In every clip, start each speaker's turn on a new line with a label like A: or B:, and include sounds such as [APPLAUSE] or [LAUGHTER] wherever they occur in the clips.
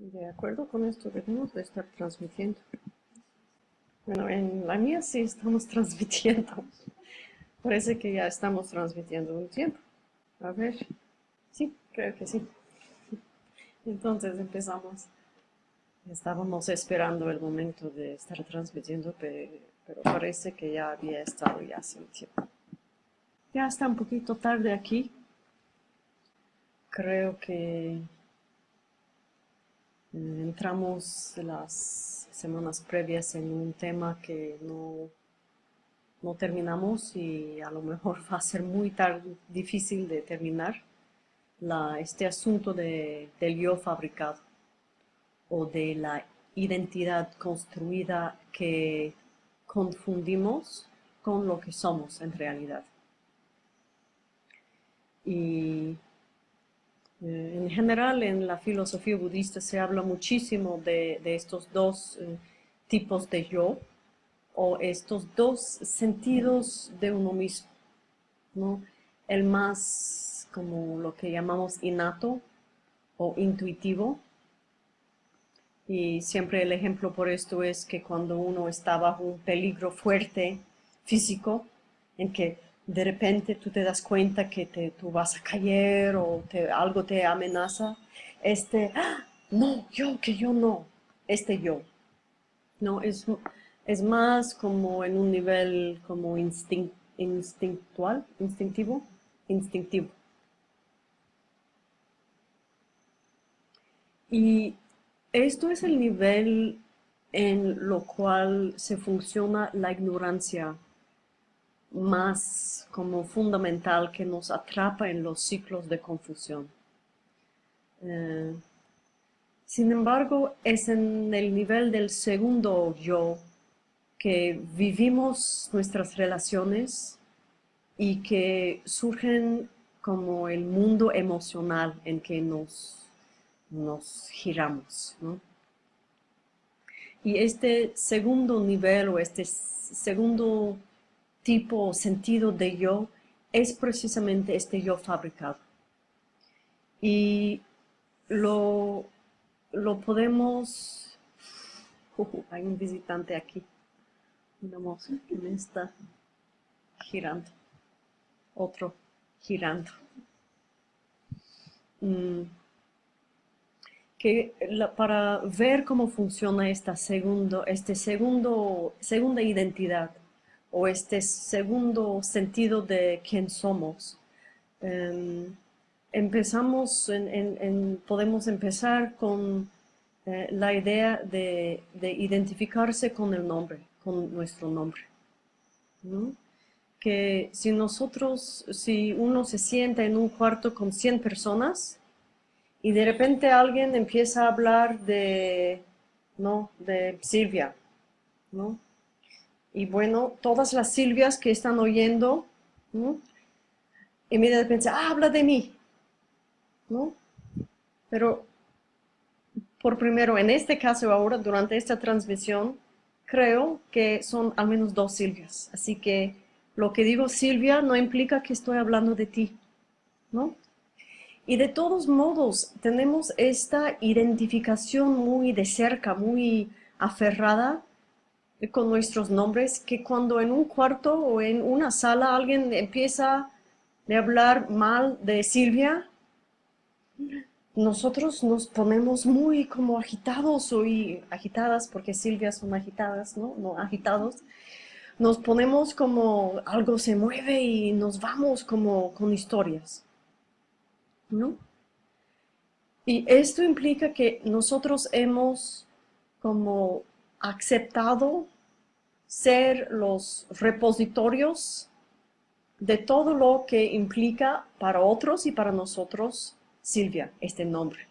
A: De acuerdo con esto, debemos de estar transmitiendo. Bueno, en la mía sí estamos [LAUGHS] transmitiendo. Parece que ya estamos transmitiendo un tiempo. A ver. Sí, creo que sí. Entonces empezamos. Estábamos esperando el momento de estar transmitiendo, pero, parece que ya había estado ya hace un tiempo. Ya está un poquito tarde aquí. Creo que entramos las semanas previas en un tema que no, no terminamos y a lo mejor [LAUGHS] va a ser muy difícil de terminar este asunto de, del yo fabricado o de la identidad construida que confundimos con lo que somos en realidad. Y eh, en general en la filosofía budista se habla muchísimo de, estos dos eh, tipos de yo o estos dos sentidos de uno mismo. ¿no? El más como lo que llamamos innato o intuitivo. Y siempre el ejemplo por esto es que cuando uno está bajo un peligro fuerte físico, en que de repente tú te das cuenta que te, tú vas a caer o algo te amenaza, este, ¡ah! no, yo, que yo no, este yo. No, es, es más como en un nivel como instintual, instintivo, instintivo. Y esto es el nivel en lo cual se funciona la ignorancia más como fundamental que nos atrapa en los ciclos de confusión. Eh, sin embargo, es en el nivel del segundo yo que vivimos nuestras relaciones y que surgen como el mundo emocional en que nos, nos giramos. Y este segundo nivel o este segundo tipo sentido de yo es precisamente este yo fabricado. Y lo, lo podemos... Hay un visitante aquí, una mosca que me está girando, otro girando. Mm. Que para ver cómo funciona esta segundo, este segundo, segunda identidad o este segundo sentido de quién somos. Em, empezamos, podemos empezar con eh, la idea de, identificarse con el nombre, con nuestro nombre. Que si nosotros, si uno se sienta en un cuarto con 100 personas y de repente alguien empieza a hablar de, ¿no? de Silvia, ¿no? Y bueno, todas las Silvias que están oyendo, ¿no? inmediatamente ah, habla de mí, ¿no? Pero por primero, en este caso ahora, durante esta transmisión, creo que son al menos dos Silvias. Así que lo que digo Silvia no implica que estoy hablando de ti, ¿no? Y de todos modos, tenemos esta identificación muy de cerca, muy aferrada con nuestros nombres, que cuando en un cuarto o en una sala alguien empieza a hablar mal de Silvia, nosotros nos ponemos muy como agitados o agitadas, porque Silvia son agitadas, ¿no? No agitados. Nos ponemos como algo se mueve y nos vamos como con historias, ¿no? Y esto implica que nosotros hemos como aceptado ser los repositorios de todo lo que implica para otros y para nosotros Silvia, este nombre.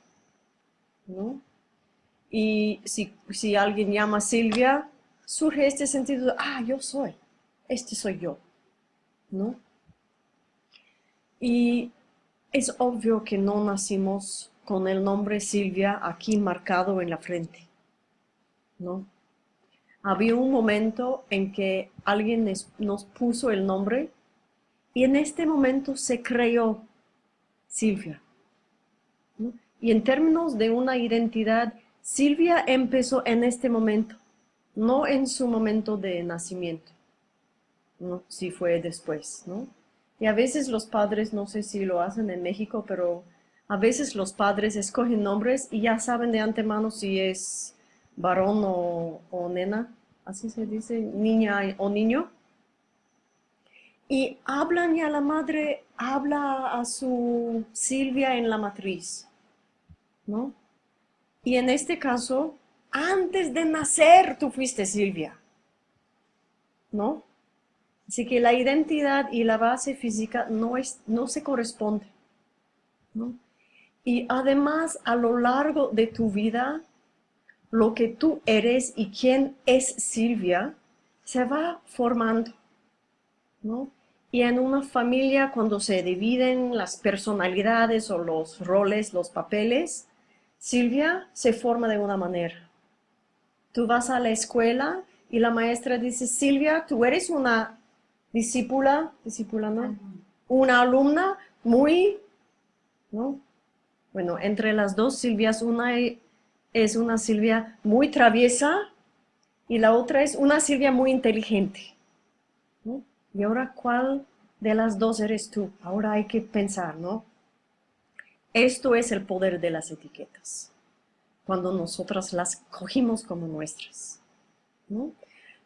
A: Y si, alguien llama Silvia, surge este sentido de, ah, yo soy, este soy yo. ¿no? Y es obvio que no nacimos con el nombre Silvia aquí marcado en la frente. ¿no? Había un momento en que alguien nos puso el nombre y en este momento se creó Silvia. Y en términos de una identidad, Silvia empezó en este momento, no en su momento de nacimiento, ¿no? si fue después, ¿no? Y a veces los padres, no sé si lo hacen en México, pero a veces los padres escogen nombres y ya saben de antemano si es varón o, nena, así se dice, niña o niño. Y hablan y a la madre habla a su Silvia en la matriz, ¿no? Y en este caso, antes de nacer tú fuiste Silvia, ¿no? Así que la identidad y la base física no, es, no se corresponden. ¿no? Y además, a lo largo de tu vida, lo que tú eres y quién es Silvia se va formando. ¿no? Y en una familia, cuando se dividen las personalidades o los roles, los papeles, Silvia se forma de una manera. Tú vas a la escuela y la maestra dice, Silvia, tú eres una discípula, discípula no, una alumna muy, ¿no? Bueno, entre las dos Silvias, una es una Silvia muy traviesa y la otra es una Silvia muy inteligente. Y ahora, ¿cuál de las dos eres tú? Ahora hay que pensar, ¿no? Esto es el poder de las etiquetas, cuando nosotras las cogimos como nuestras. ¿no?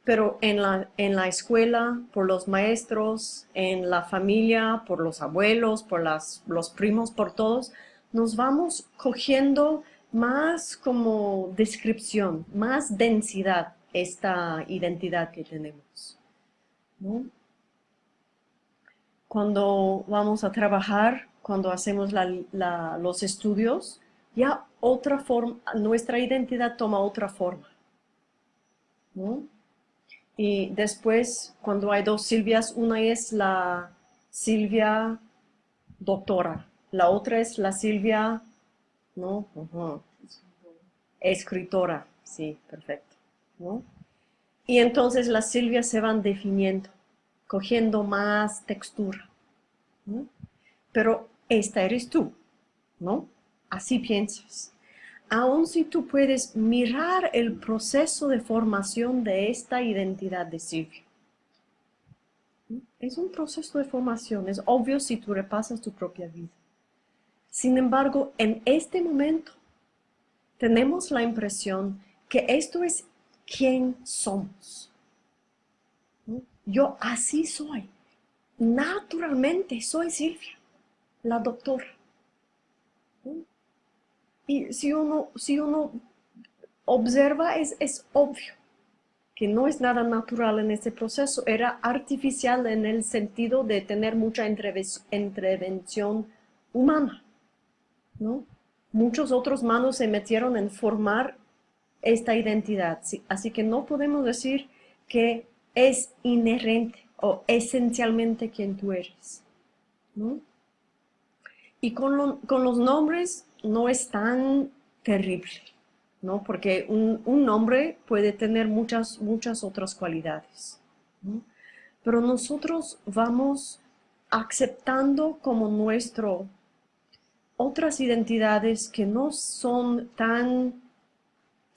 A: pero en la, en la escuela, por los maestros, en la familia, por los abuelos, por las, los primos, por todos, nos vamos cogiendo más como descripción, más densidad esta identidad que tenemos. Cuando vamos a trabajar, cuando hacemos los estudios, ya otra forma, nuestra identidad toma otra forma. ¿no? Y después, cuando hay dos Silvias, una es la Silvia doctora, la otra es la Silvia, ¿no? Escritora, sí, perfecto. Y entonces las Silvias se van definiendo, cogiendo más textura. Pero esta eres tú, ¿no? Así piensas aun si tú puedes mirar el proceso de formación de esta identidad de Silvia. Es un proceso de formación, es obvio si tú repasas tu propia vida. Sin embargo, en este momento tenemos la impresión que esto es quien somos. Yo así soy. Naturalmente soy Silvia, la doctora. Y si uno, si uno observa, es, es obvio que no es nada natural en este proceso, era artificial en el sentido de tener mucha intervención humana. ¿No? Muchos otros manos se metieron en formar esta identidad, así que no podemos decir que es inherente o esencialmente quien tú eres. ¿no? Y con, con los nombres no es tan terrible, ¿no? Porque un, nombre puede tener muchas, muchas otras cualidades, Pero nosotros vamos aceptando como nuestro otras identidades que no son tan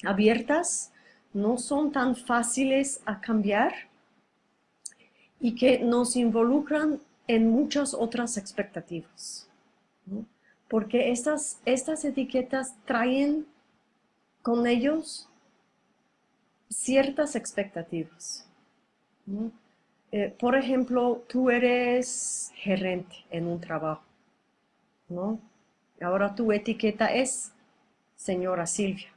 A: abiertas, no son tan fáciles a cambiar y que nos involucran en muchas otras expectativas porque estas, estas etiquetas traen con ellos ciertas expectativas. Eh, por ejemplo, tú eres gerente en un trabajo, ¿no? Ahora tu etiqueta es señora Silvia,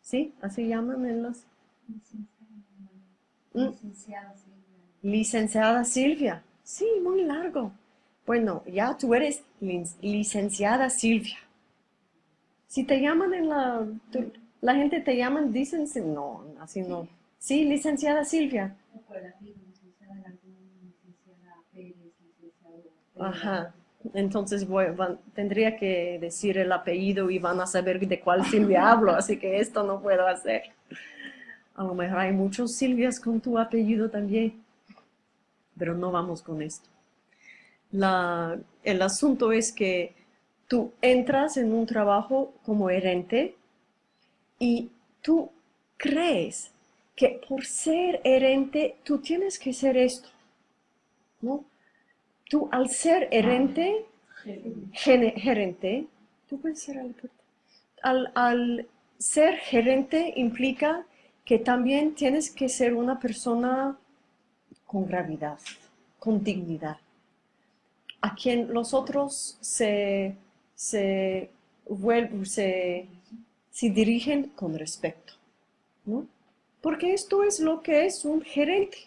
A: ¿sí? Así llaman en las... Licenciada Silvia. Licenciada Silvia, sí, muy largo. Bueno, ya tú eres licenciada Silvia. Si te llaman en la... la gente te llaman, dicen, no, así no. Sí, licenciada Silvia. Ajá. Entonces tendría que decir el apellido y van a saber de cuál Silvia hablo, así que esto no puedo hacer. A lo mejor hay muchos Silvias con tu apellido también, pero no vamos con esto el asunto es que tú entras en un trabajo como herente y tú crees que por ser herente tú tienes que ser esto, ¿no? Tú al ser herente, gerente, tú puedes al, al ser gerente implica que también tienes que ser una persona con gravedad, con dignidad, a quien los otros se, se, se, se dirigen con respeto. ¿no? Porque esto es lo que es un gerente,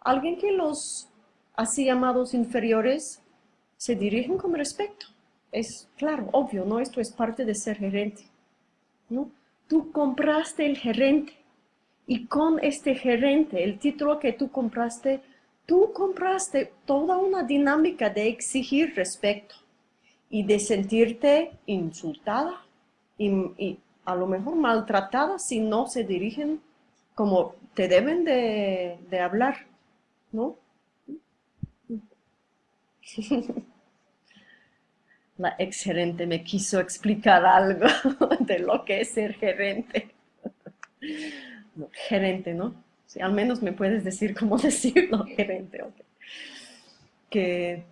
A: alguien que los así llamados inferiores se dirigen con respeto. Es claro, obvio, ¿no? Esto es parte de ser gerente. ¿no? Tú compraste el gerente y con este gerente, el título que tú compraste, tú compraste toda una dinámica de exigir respeto y de sentirte insultada y, a lo mejor maltratada si no se dirigen como te deben de, de hablar, ¿no? [LAUGHS] La ex gerente me quiso explicar algo [LAUGHS] de lo que es ser gerente [LAUGHS] gerente, ¿no? Si al menos me puedes decir cómo decirlo, gerente. Que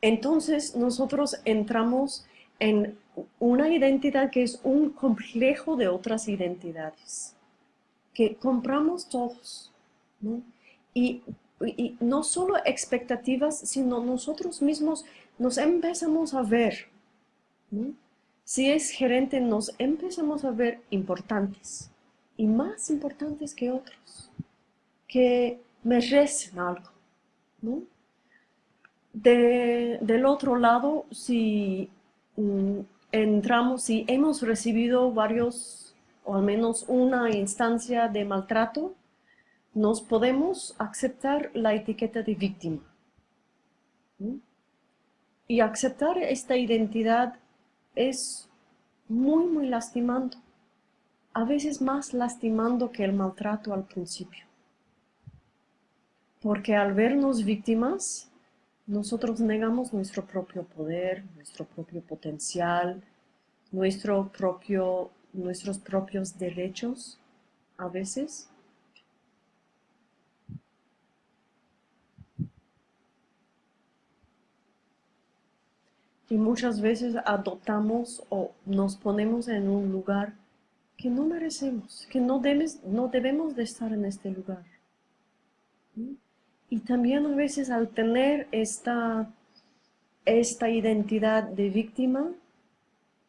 A: entonces nosotros entramos en una identidad que es un complejo de otras identidades, que compramos todos, ¿no? Y, no solo expectativas, sino nosotros mismos nos empezamos a ver, Si es gerente, nos empezamos a ver importantes, y más importantes que otros, que merecen algo. del otro lado, si mm, entramos, si hemos recibido varios, o al menos una instancia de maltrato, nos podemos aceptar la etiqueta de víctima. Y aceptar esta identidad es muy, muy lastimando a veces más lastimando que el maltrato al principio. Porque al vernos víctimas, nosotros negamos nuestro propio poder, nuestro propio potencial, nuestro propio, nuestros propios derechos a veces. Y muchas veces adoptamos o nos ponemos en un lugar que no merecemos, que no, no debemos de estar en este lugar. Y también a veces al tener esta, esta identidad de víctima,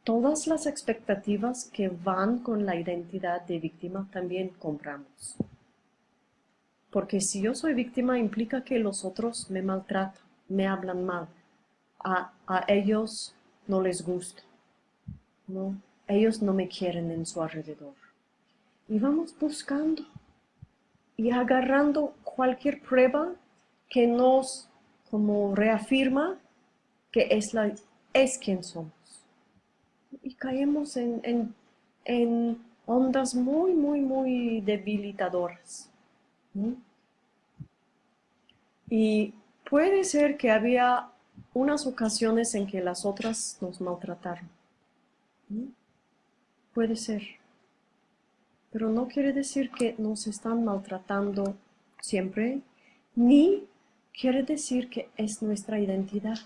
A: todas las expectativas que van con la identidad de víctima también compramos. Porque si yo soy víctima implica que los otros me maltratan, me hablan mal, a, a ellos no les gusta. ¿no? ellos no me quieren en su alrededor. Y vamos buscando y agarrando cualquier prueba que nos como reafirma que es, la, es quien somos. Y caemos en, en, ondas muy, muy, muy debilitadoras. Y puede ser que había unas ocasiones en que las otras nos maltrataron. Puede ser. Pero no quiere decir que nos están maltratando siempre, ni quiere decir que es nuestra identidad.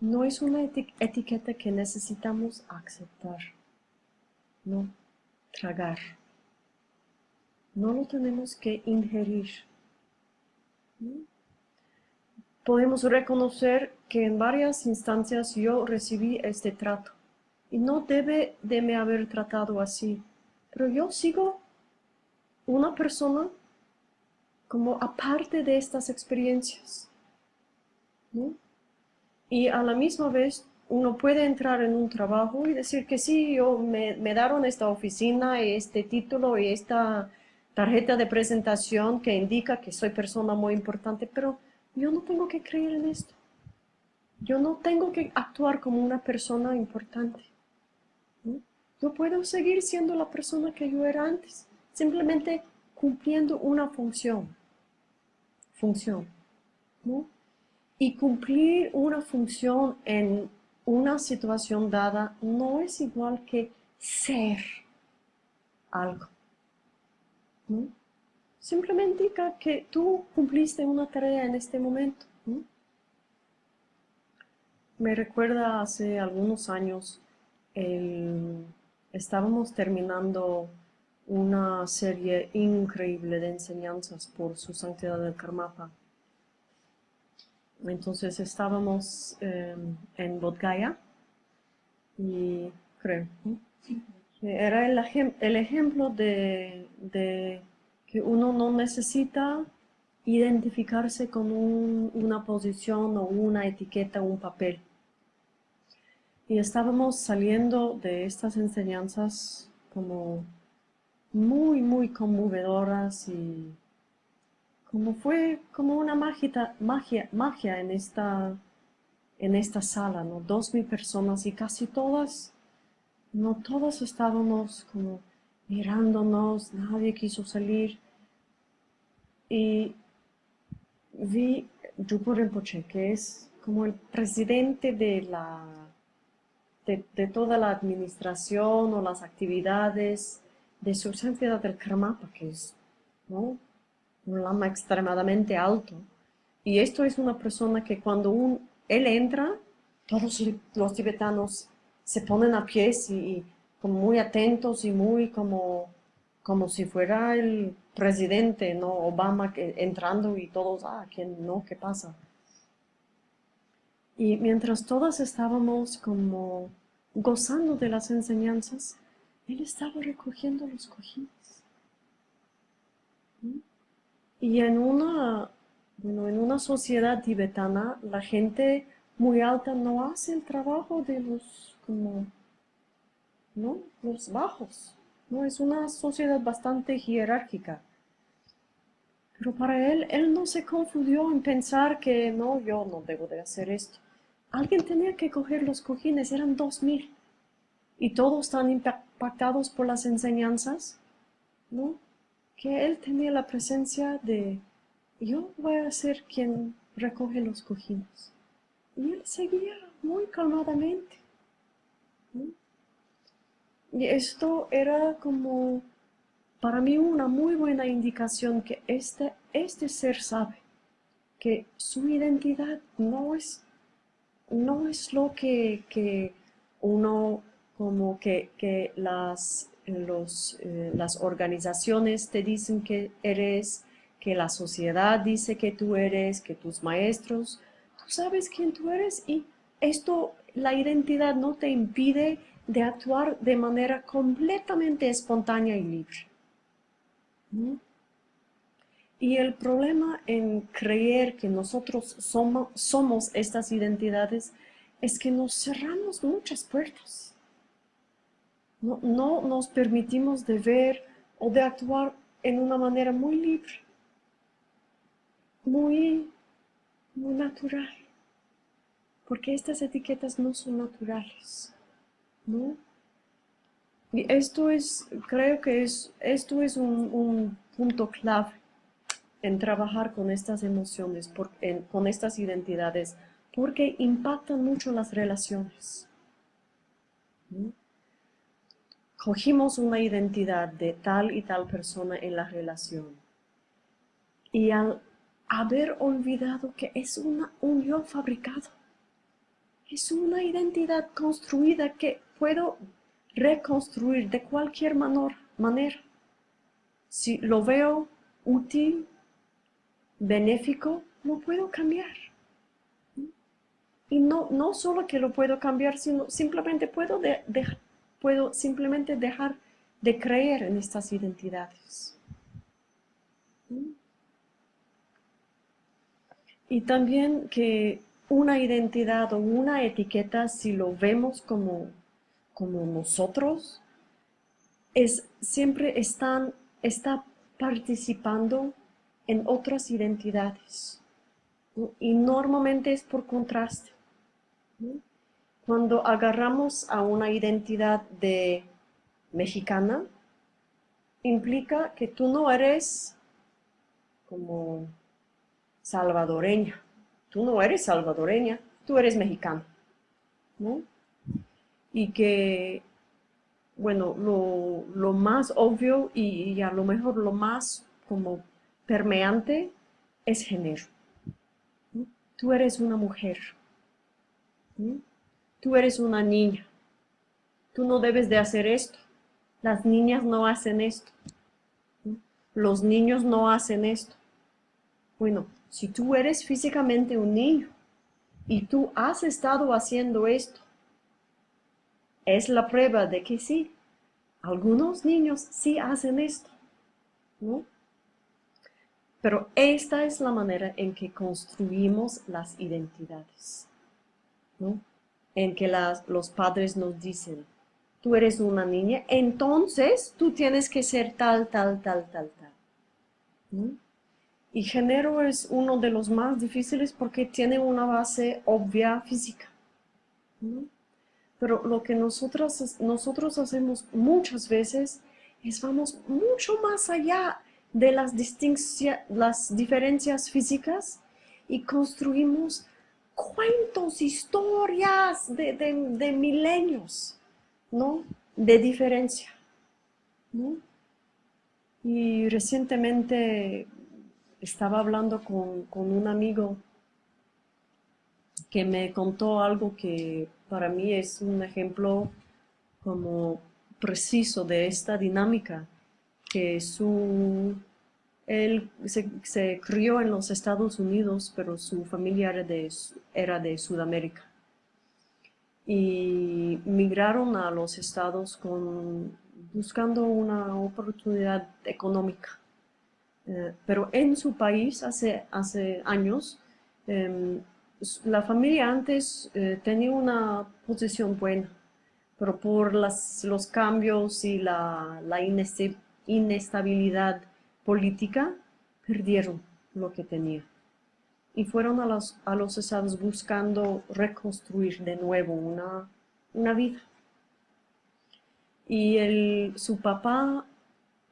A: No es una etiqueta que necesitamos aceptar, no tragar. No lo tenemos que ingerir podemos reconocer que en varias instancias yo recibí este trato y no debe de me haber tratado así, pero yo sigo una persona como aparte de estas experiencias. Y a la misma vez uno puede entrar en un trabajo y decir que sí, yo me, me dieron esta oficina, este título y esta tarjeta de presentación que indica que soy persona muy importante, pero yo no tengo que creer en esto. Yo no tengo que actuar como una persona importante. Yo puedo seguir siendo la persona que yo era antes, simplemente cumpliendo una función. Función. Y cumplir una función en una situación dada no es igual que ser algo. Simplemente indica que tú cumpliste una tarea en este momento. Me recuerda hace algunos años, estábamos terminando una serie increíble de enseñanzas por su santidad del Karmapa. Entonces estábamos em, en Bodgaya y creo, era el, ejemplo de, que uno no necesita identificarse con una posición o una etiqueta o un papel. Y estábamos saliendo de estas enseñanzas como muy, muy conmovedoras y como fue como una magia, magia, magia en, esta, en esta sala, ¿no? Dos mil personas y casi todas, no todas estábamos como mirándonos, nadie quiso salir. Y vi Yupo Rinpoche, que es como el presidente de la de, toda la administración o las actividades de su santidad del Karmapa, que es un lama extremadamente alto. Y esto es una persona que cuando un, él entra, todos los tibetanos se ponen a pies y, muy atentos y muy como, como si fuera el presidente, ¿no? Obama entrando y todos, ah, ¿quién no? ¿Qué pasa? Y mientras todas estábamos como gozando de las enseñanzas, él estaba recogiendo los cojines. Y en una, bueno, en una sociedad tibetana, la gente muy alta no hace el trabajo de los, ¿no? los bajos. ¿no? Es una sociedad bastante jerárquica. Pero para él, él no se confundió en pensar que no, yo no debo de hacer esto. Alguien tenía que coger los cojines, eran dos mil. Y todos están impactados por las enseñanzas, ¿no? Que él tenía la presencia de, yo voy a ser quien recoge los cojines. Y él seguía muy calmadamente. Y esto era como, para mí, una muy buena indicación que este, este ser sabe que su identidad no es no es lo que, uno, como que, las, los, eh, las organizaciones te dicen que eres, que la sociedad dice que tú eres, que tus maestros, tú sabes quién tú eres y esto, la identidad no te impide de actuar de manera completamente espontánea y libre. Y el problema en creer que nosotros somos, estas identidades es que nos cerramos muchas puertas. No, nos permitimos de ver o de actuar en una manera muy libre, muy natural. Porque estas etiquetas no son naturales. ¿no? Y esto es, creo que es, esto es un, un punto clave en trabajar con estas emociones, con estas identidades, porque impactan mucho las relaciones. Cogimos una identidad de tal y tal persona en la relación y al haber olvidado que es una, un yo fabricado, es una identidad construida que puedo reconstruir de cualquier manera. Si lo veo útil, benéfico, lo puedo cambiar. Y no, no solo que lo puedo cambiar, sino simplemente puedo, puedo simplemente dejar de creer en estas identidades. Y también que una identidad o una etiqueta, si lo vemos como, como nosotros, es, siempre están, está participando en otras identidades. Y normalmente es por contraste. Cuando agarramos a una identidad de mexicana, implica que tú no eres como salvadoreña, tú no eres salvadoreña, tú eres mexicana, ¿no? Y que, bueno, lo, más obvio y, a lo mejor lo más como permeante es género. Tú eres una mujer, tú eres una niña, tú no debes de hacer esto, las niñas no hacen esto, los niños no hacen esto. Bueno, si tú eres físicamente un niño y tú has estado haciendo esto, es la prueba de que sí, algunos niños sí hacen esto, ¿no? Pero esta es la manera en que construimos las identidades, ¿no? En que los padres nos dicen, tú eres una niña, entonces tú tienes que ser tal, tal, tal, tal, tal. ¿no? Y género es uno de los más difíciles porque tiene una base obvia física. Pero lo que nosotros, nosotros hacemos muchas veces es vamos mucho más allá de las, las diferencias físicas y construimos cuentos, historias de, de, milenios, ¿no? De diferencia, Y recientemente estaba hablando con, un amigo que me contó algo que para mí es un ejemplo como preciso de esta dinámica, que su, él se, crió en los Estados Unidos, pero su familia era de, era de Sudamérica. Y migraron a los estados con, buscando una oportunidad económica. Eh, pero en su país hace, hace años, em, la familia antes eh, tenía una posición buena, pero por las, los cambios y la, la inestabilidad política, perdieron lo que tenían. Y fueron a los, a los estados buscando reconstruir de nuevo una, una vida. Y el, su papá,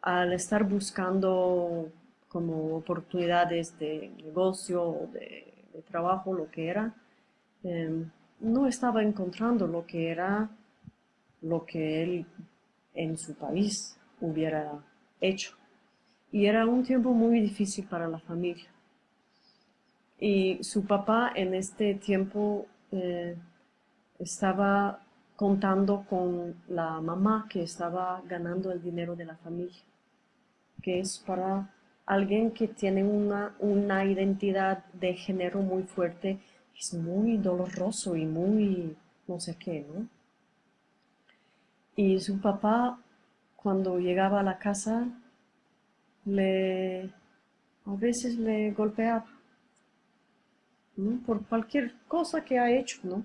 A: al estar buscando como oportunidades de negocio o de, trabajo, lo que era, em, no estaba encontrando lo que era lo que él en su país hubiera hecho. Y era un tiempo muy difícil para la familia. Y su papá en este tiempo eh, estaba contando con la mamá que estaba ganando el dinero de la familia, que es para alguien que tiene una, una identidad de género muy fuerte es muy doloroso y muy no sé qué, ¿no? Y su papá, cuando llegaba a la casa, le, a veces le golpeaba, ¿no? Por cualquier cosa que ha hecho, ¿no?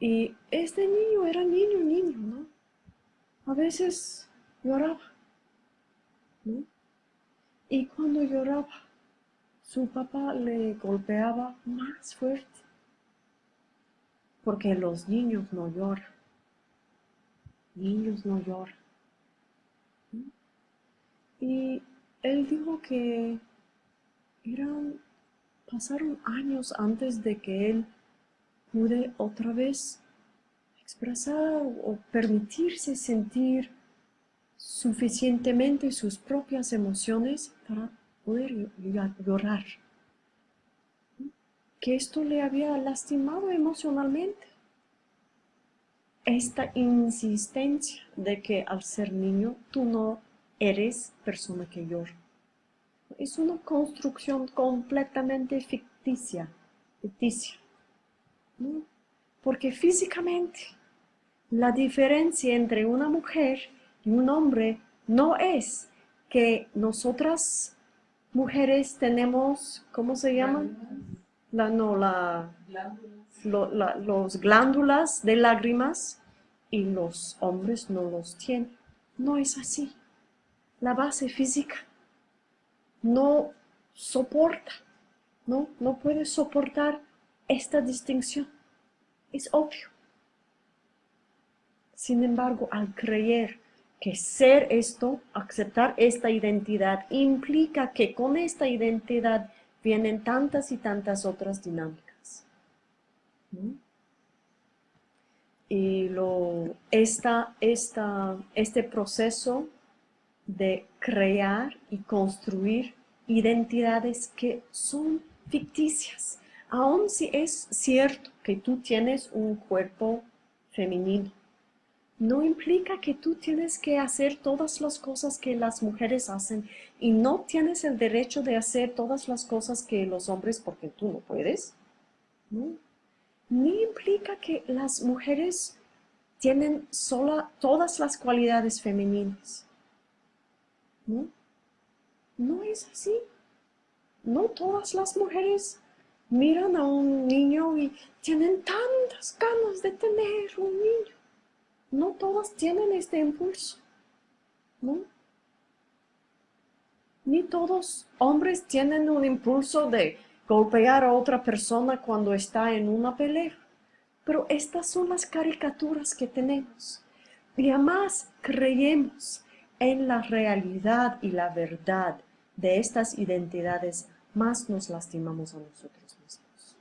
A: Y este niño era niño, niño, ¿no? A veces lloraba, ¿no? Y cuando lloraba, su papá le golpeaba más fuerte. Porque los niños no lloran. Niños no lloran. Y él dijo que eran, pasaron años antes de que él pude otra vez expresar o permitirse sentir suficientemente sus propias emociones para poder llorar. Que esto le había lastimado emocionalmente. Esta insistencia de que al ser niño tú no eres persona que llora. Es una construcción completamente ficticia, ficticia. Porque físicamente la diferencia entre una mujer un hombre no es que nosotras mujeres tenemos, ¿cómo se llaman? La, no, la, los glándulas de lágrimas y los hombres no los tienen. No es así. La base física no soporta, no, no puede soportar esta distinción. Es obvio. Sin embargo, al creer que ser esto, aceptar esta identidad, implica que con esta identidad vienen tantas y tantas otras dinámicas. Y lo, esta, esta, este proceso de crear y construir identidades que son ficticias. Aun si es cierto que tú tienes un cuerpo femenino, no implica que tú tienes que hacer todas las cosas que las mujeres hacen y no tienes el derecho de hacer todas las cosas que los hombres porque tú no puedes. Ni implica que las mujeres tienen sola todas las cualidades femeninas. ¿No? No es así. No todas las mujeres miran a un niño y tienen tantas ganas de tener un niño. No todas tienen este impulso. ¿no? Ni todos hombres tienen un impulso de golpear a otra persona cuando está en una pelea. Pero estas son las caricaturas que tenemos. Y además creemos en la realidad y la verdad de estas identidades, más nos lastimamos a nosotros mismos.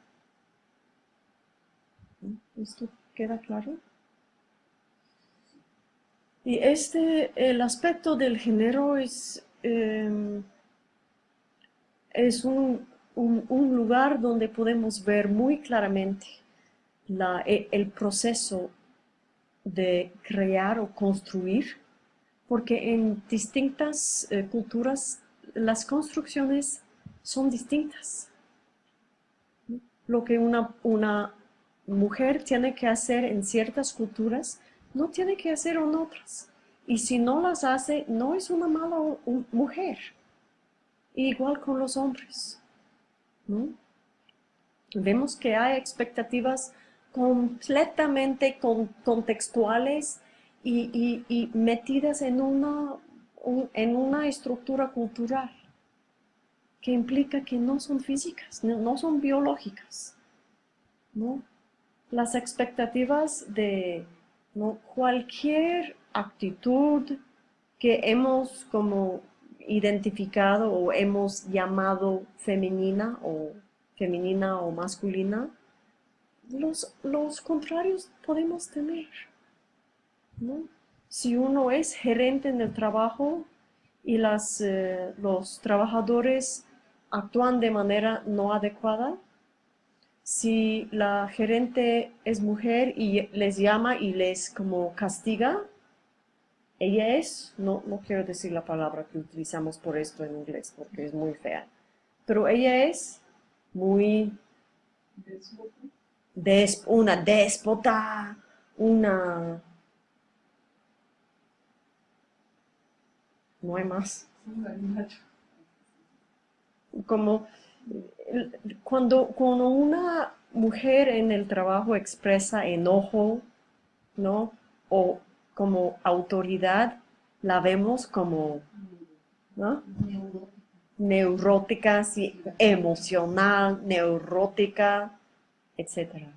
A: ¿Esto queda claro? Y este, el aspecto del género es, em, es un, lugar donde podemos ver muy claramente la, e, el proceso de crear o construir, porque en distintas eh, culturas las construcciones son distintas. Lo que una, una mujer tiene que hacer en ciertas culturas, no tiene que hacer en otras. Y si no las hace, no es una mala mujer. Igual con los hombres. Vemos que hay expectativas completamente contextuales y, metidas en una en una estructura cultural que implica que no son físicas, no, son biológicas. ¿no? Las expectativas de ¿no? cualquier actitud que hemos como identificado o hemos llamado femenina o femenina o masculina, los, los contrarios podemos tener. ¿no? si uno es gerente en el trabajo y las, eh, los trabajadores actúan de manera no adecuada, si la gerente es mujer y les llama y les como castiga, ella es, no, no quiero decir la palabra que utilizamos por esto en inglés porque es muy fea, pero ella es muy... una déspota, una no hay más. Como cuando, cuando una mujer en el trabajo expresa enojo, ¿no? O como autoridad, la vemos como, ¿no? Neurótica, sí, emocional, neurótica, etc.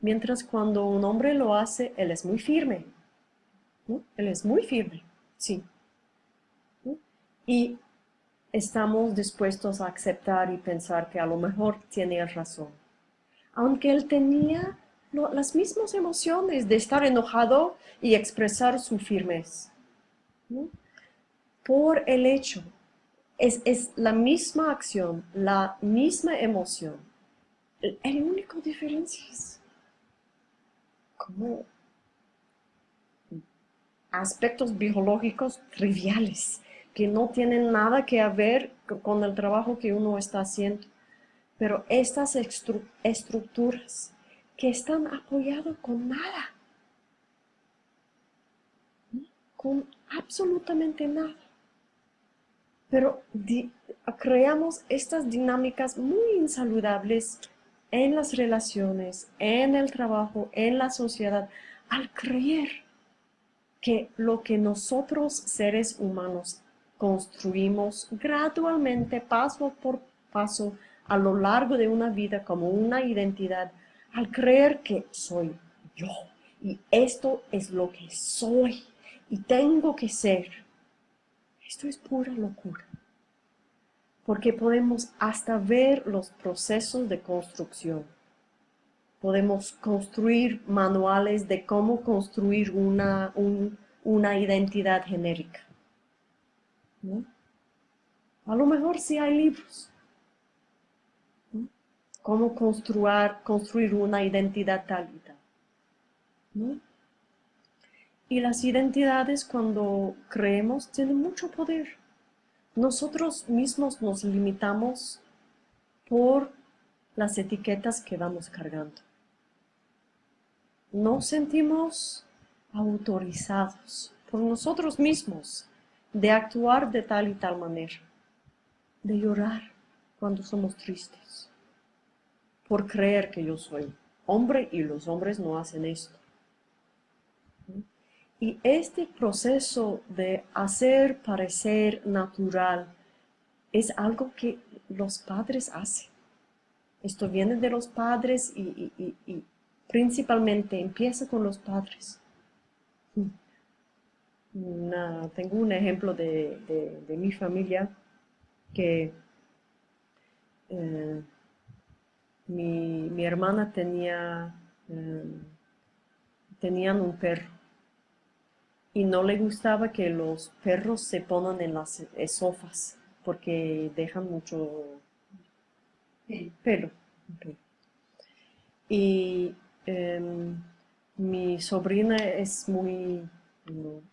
A: Mientras cuando un hombre lo hace, él es muy firme. Él es muy firme. Sí. Y estamos dispuestos a aceptar y pensar que a lo mejor tiene razón. Aunque él tenía las mismas emociones de estar enojado y expresar su firmeza. Por el hecho, es, es, la misma acción, la misma emoción. El, el único diferencia es cómo aspectos biológicos triviales que no tienen nada que ver con el trabajo que uno está haciendo. Pero estas estructuras que están apoyadas con nada, con absolutamente nada. Pero creamos estas dinámicas muy insaludables en las relaciones, en el trabajo, en la sociedad, al creer que lo que nosotros seres humanos construimos gradualmente, paso por paso, a lo largo de una vida como una identidad, al creer que soy yo y esto es lo que soy y tengo que ser. Esto es pura locura. porque podemos hasta ver los procesos de construcción. Podemos construir manuales de cómo construir una, una identidad genérica. A lo mejor sí hay libros. Cómo construir, una identidad y tal. Y las identidades cuando creemos tienen mucho poder. Nosotros mismos nos limitamos por las etiquetas que vamos cargando. No sentimos autorizados por nosotros mismos de actuar de tal y tal manera, de llorar cuando somos tristes, por creer que yo soy hombre y los hombres no hacen esto. Y este proceso de hacer parecer natural es algo que los padres hacen. Esto viene de los padres y, principalmente empieza con los padres. Tengo un ejemplo de, mi familia que eh, mi, hermana tenía, eh, tenían un perro y no le gustaba que los perros se pongan en las sofás porque dejan mucho pelo. Y em, mi sobrina es muy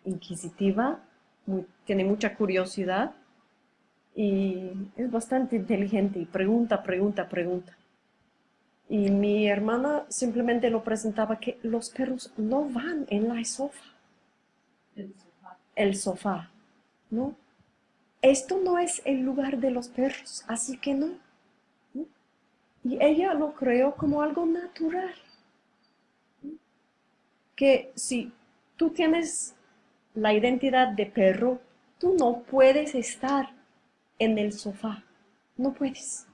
A: inquisitiva, tiene mucha curiosidad y es bastante inteligente y pregunta, pregunta, pregunta. Y mi hermana simplemente lo presentaba que los perros no van en la sofá el sofá. ¿no? Esto no es el lugar de los perros, así que no. Y ella lo creó como algo natural. Que si tú tienes la identidad de perro, tú no puedes estar en el sofá. No puedes.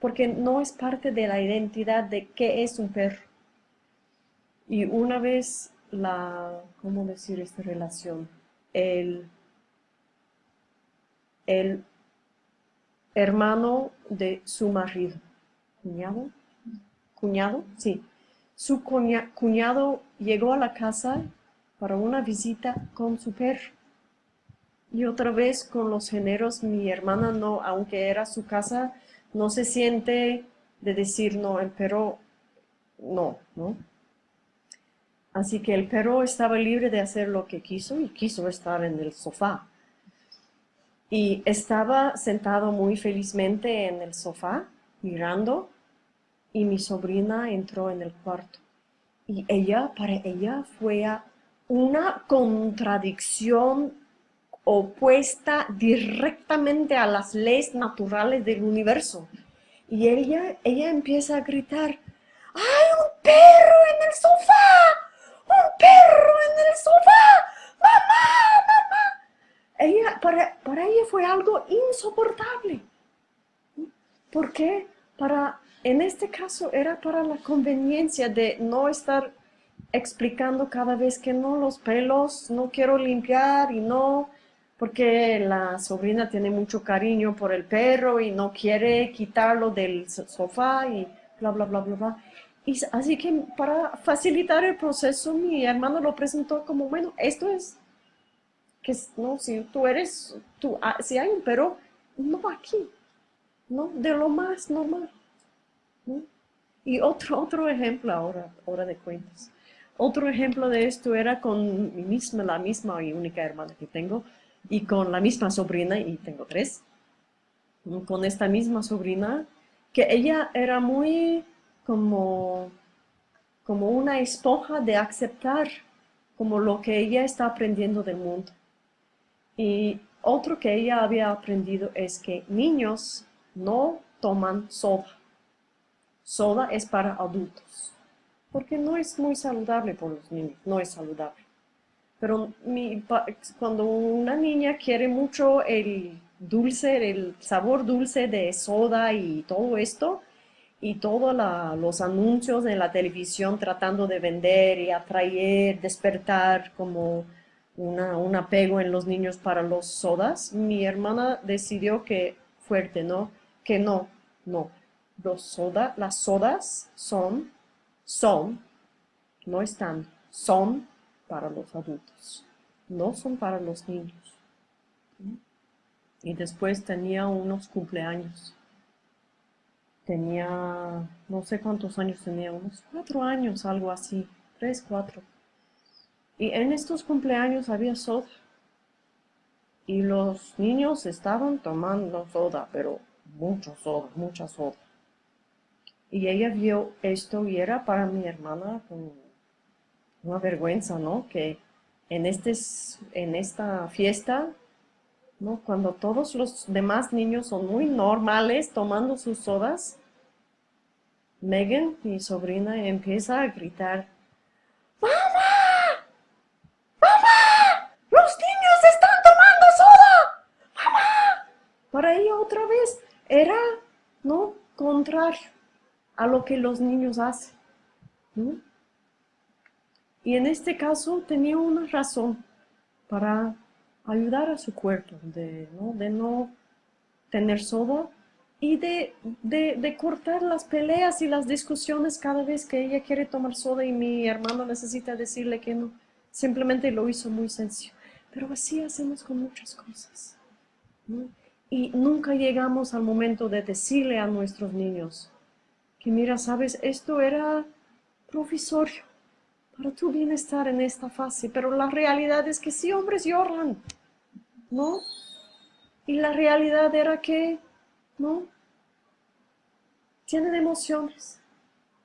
A: Porque no es parte de la identidad de qué es un perro. Y una vez la, ¿cómo decir esta relación? El, el hermano de su marido, cuñado, cuñado, sí. Su cuñado llegó a la casa para una visita con su perro. Y otra vez con los géneros, mi hermana no, aunque era su casa, no se siente de decir, no, el perro, no, ¿no? Así que el perro estaba libre de hacer lo que quiso y quiso estar en el sofá. Y estaba sentado muy felizmente en el sofá, mirando, y mi sobrina entró en el cuarto. Y ella, para ella, fue una contradicción opuesta directamente a las leyes naturales del universo. Y ella, ella empieza a gritar, ¡Hay un perro en el sofá! ¡Un perro en el sofá! ¡Mamá! ¡Mamá! Ella, para, para ella fue algo insoportable. ¿Por qué? Para, en este caso era para la conveniencia de no estar explicando cada vez que no, los pelos no quiero limpiar y no, porque la sobrina tiene mucho cariño por el perro y no quiere quitarlo del sofá y bla, bla, bla, bla, bla así que para facilitar el proceso, mi hermano lo presentó como, bueno, esto es, que no, si tú eres, tú, ah, si hay un perro, no aquí, ¿no? De lo más normal, Y otro, otro ejemplo ahora, ahora de cuentas. Otro ejemplo de esto era con mi misma, la misma y única hermana que tengo, y con la misma sobrina, y tengo tres, con esta misma sobrina, que ella era muy como, como una esponja de aceptar como lo que ella está aprendiendo del mundo. Y otro que ella había aprendido es que niños no toman soda. Soda es para adultos, porque no es muy saludable por los niños, no es saludable. Pero cuando una niña quiere mucho el dulce, el sabor dulce de soda y todo esto, y todos los anuncios en la televisión tratando de vender y atraer, despertar como una, un apego en los niños para los sodas, mi hermana decidió que fuerte, ¿no? Que no, no. Los las sodas son, son, no están, son para los adultos, no son para los niños. Y después tenía unos cumpleaños. Tenía, no sé cuántos años tenía, unos cuatro años, algo así, tres, cuatro. Y en estos cumpleaños había soda. Y los niños estaban tomando soda, pero mucho soda, mucha soda. Y ella vio esto y era para mi hermana una vergüenza, ¿no? Que en, este, en esta fiesta, ¿no? Cuando todos los demás niños son muy normales tomando sus sodas, Megan, mi sobrina, empieza a gritar, ¡Mamá! ¡Mamá! ¡Los niños están tomando soda! ¡Mamá! Para ella otra vez era, ¿no? Contrario a lo que los niños hacen. Y en este caso tenía una razón para ayudar a su cuerpo, de no, tener soda y de, cortar las peleas y las discusiones cada vez que ella quiere tomar soda y mi hermano necesita decirle que no. Simplemente lo hizo muy sencillo. Pero así hacemos con muchas cosas. Y nunca llegamos al momento de decirle a nuestros niños, que mira, sabes, esto era provisorio para tu bienestar en esta fase, pero la realidad es que sí, hombres lloran, ¿no? Y la realidad era que, ¿no? Tienen emociones,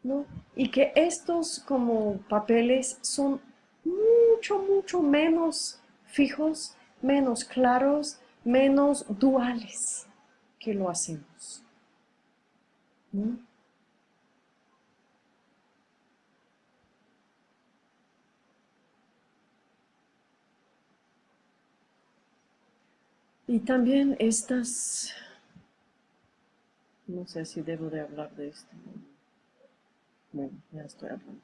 A: ¿no? Y que estos como papeles son mucho, mucho menos fijos, menos claros, menos duales que lo hacemos. ¿no? Y también estas, no sé si debo de hablar de esto. Bueno, ya estoy hablando.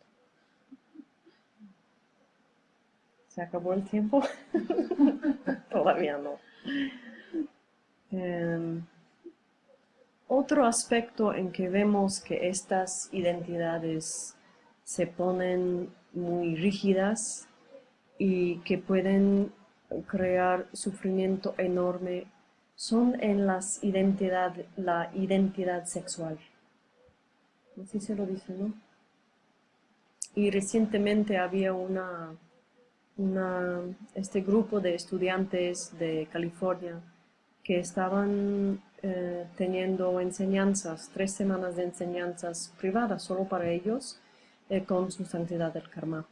A: ¿Se acabó el tiempo? [LAUGHS] Todavía no. Em, otro aspecto en que vemos que estas identidades se ponen muy rígidas y que pueden crear sufrimiento enorme son en las identidad, la identidad sexual. Así se lo dice, ¿no? Y recientemente había una, una, este grupo de estudiantes de California que estaban eh, teniendo enseñanzas, tres semanas de enseñanzas privadas solo para ellos eh, con su santidad del karma.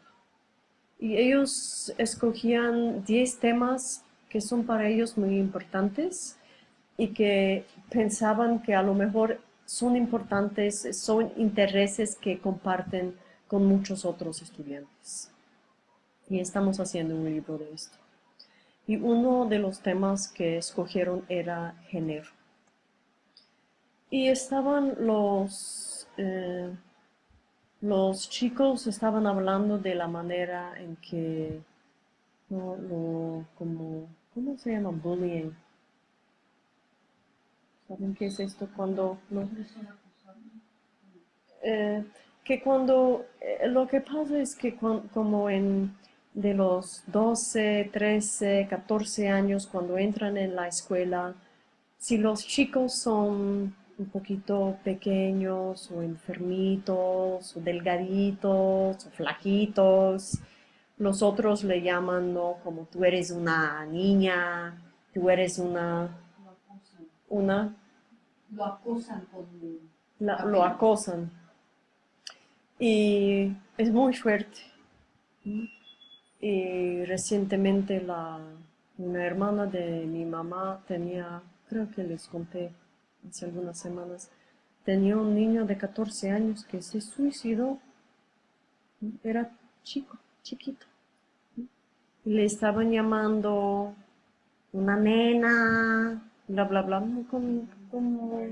A: Y ellos escogían 10 temas que son para ellos muy importantes y que pensaban que a lo mejor son importantes, son intereses que comparten con muchos otros estudiantes. Y estamos haciendo un libro de esto. Y uno de los temas que escogieron era género. Y estaban los... Eh, los chicos estaban hablando de la manera en que, lo, como, ¿cómo se llama? Bullying. ¿Saben qué es esto? Cuando... Eh, que cuando, eh, lo que pasa es que como en de los 12, 13, 14 años, cuando entran en la escuela, si los chicos son un poquito pequeños o enfermitos o delgaditos o flaquitos. Los otros le llaman, ¿no? Como tú eres una niña, tú eres una... Una...
B: Lo acosan con...
A: lo acosan. Y es muy fuerte. Y recientemente la, una hermana de mi mamá tenía, creo que les conté, hace algunas semanas, tenía un niño de 14 años que se suicidó. Era chico, chiquito. Le estaban llamando una nena, bla, bla, bla, como...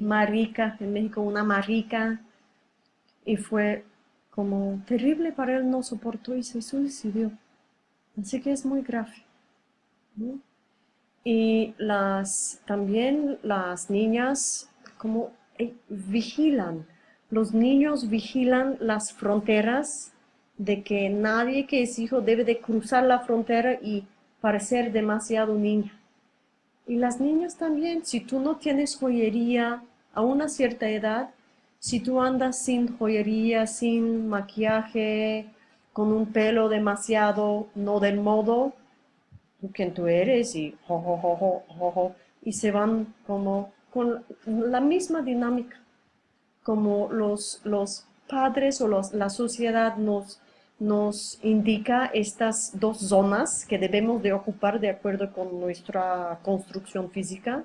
A: Marica, en México, una marica. Y fue como terrible para él, no soportó y se suicidó. Así que es muy grave. Y las, también las niñas como eh, vigilan, los niños vigilan las fronteras de que nadie que es hijo debe de cruzar la frontera y parecer demasiado niña. Y las niñas también, si tú no tienes joyería a una cierta edad, si tú andas sin joyería, sin maquillaje, con un pelo demasiado no del modo, tú quien tú eres y y se van como con la misma dinámica, como los, los padres o los, la sociedad nos, nos indica estas dos zonas que debemos de ocupar de acuerdo con nuestra construcción física.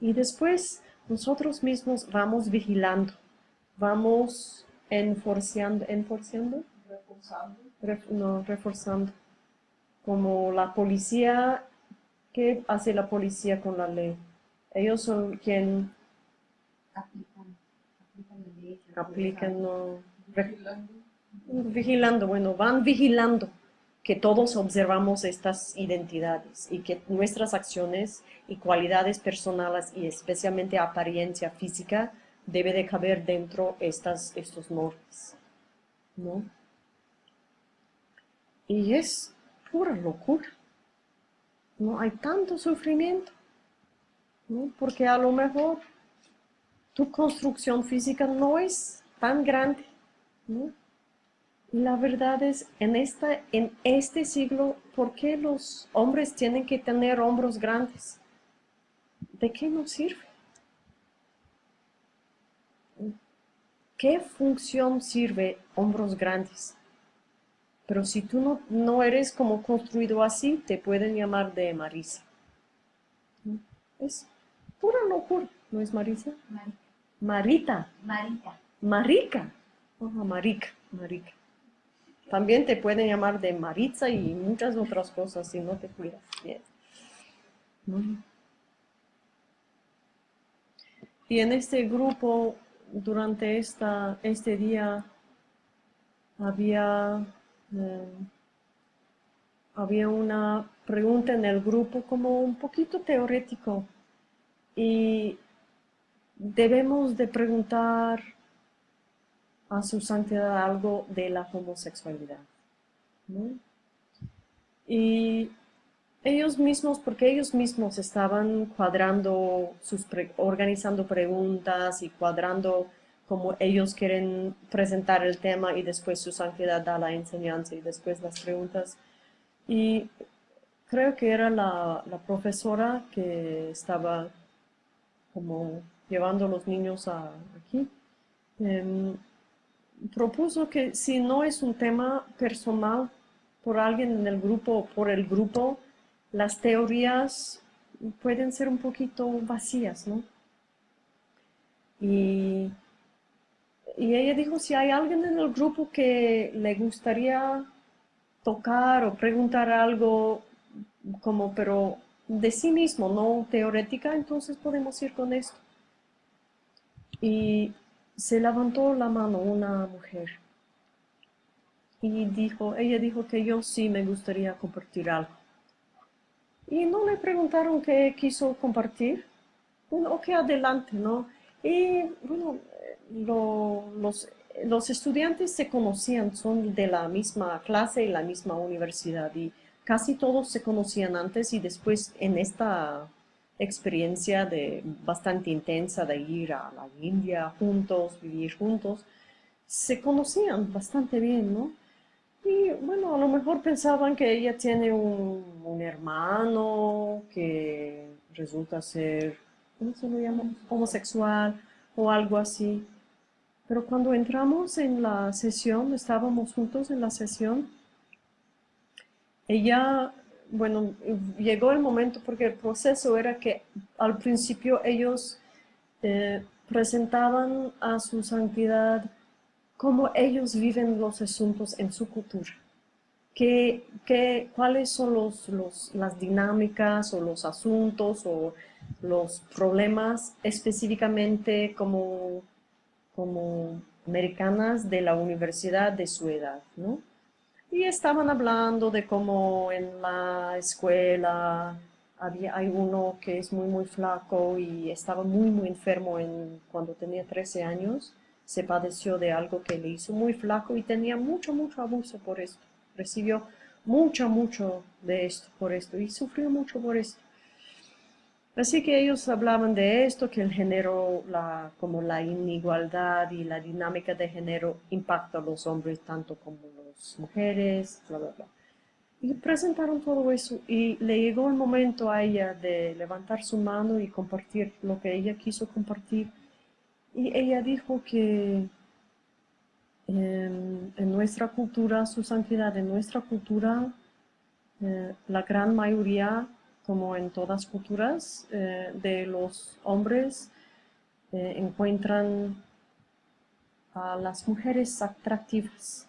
A: Y después nosotros mismos vamos vigilando, vamos enforciando, enforciando, reforzando, no, reforzando, como la policía, ¿qué hace la policía con la ley? Ellos son quien
B: Aplican, aplican la ley.
A: aplican, no, vigilando, bueno, van vigilando que todos observamos estas identidades y que nuestras acciones y cualidades personales y especialmente apariencia física debe de caber dentro estas, estos normas, ¿no? Y es pura locura, ¿no? Hay tanto sufrimiento, ¿no? Porque a lo mejor tu construcción física no es tan grande, ¿no? La verdad es, en, esta, en este siglo, ¿por qué los hombres tienen que tener hombros grandes? ¿De qué nos sirve? ¿Qué función sirve hombros grandes? Pero si tú no, no eres como construido así, te pueden llamar de Marisa. Es pura locura, ¿no es Marisa?
B: Marica.
A: Marita.
B: Marica.
A: Marica. Oh, marica, marica. También te pueden llamar de Maritza y muchas otras cosas si no te cuidas bien. Y en este grupo, durante esta, este día, había, eh, había una pregunta en el grupo como un poquito teórico y debemos de preguntar a su santidad algo de la homosexualidad. Y ellos mismos, porque ellos mismos estaban cuadrando, sus organizando preguntas y cuadrando como ellos quieren presentar el tema y después su santidad da la enseñanza y después las preguntas. Y creo que era la, profesora que estaba como llevando a los niños a, aquí. Em, propuso que si no es un tema personal por alguien en el grupo o por el grupo, las teorías pueden ser un poquito vacías, ¿no? Y, y ella dijo, si hay alguien en el grupo que le gustaría tocar o preguntar algo como, pero de sí mismo, no teórica, entonces podemos ir con esto. Y se levantó la mano una mujer y dijo, ella dijo que yo sí me gustaría compartir algo. Y no le preguntaron qué quiso compartir. Bueno, ok, adelante, ¿no? Y bueno, los, los estudiantes se conocían, son de la misma clase y la misma universidad y casi todos se conocían antes y después en esta experiencia de, bastante intensa de ir a la India juntos, vivir juntos, se conocían bastante bien, ¿no? Y bueno, a lo mejor pensaban que ella tiene un, un hermano que resulta ser, ¿cómo se lo llama? Homosexual o algo así. Pero cuando entramos en la sesión, estábamos juntos en la sesión, ella bueno, llegó el momento porque el proceso era que al principio ellos eh, presentaban a su santidad cómo ellos viven los asuntos en su cultura. ¿Qué, qué, cuáles son los, las dinámicas o los asuntos o los problemas específicamente como, como americanas de la universidad de su edad, ¿no? Y estaban hablando de cómo en la escuela había, hay uno que es muy, muy flaco y estaba muy, muy enfermo en, cuando tenía 13 años. Se padeció de algo que le hizo muy flaco y tenía mucho, mucho abuso por esto. Recibió mucho, mucho de esto por esto y sufrió mucho por esto. Así que ellos hablaban de esto, que el género, como la inigualdad y la dinámica de género impacta a los hombres tanto como las mujeres, bla, bla, bla. Y presentaron todo eso y le llegó el momento a ella de levantar su mano y compartir lo que ella quiso compartir. Y ella dijo que en, nuestra cultura, su santidad, en nuestra cultura, eh, la gran mayoría como en todas culturas, eh, de los hombres eh, encuentran a las mujeres atractivas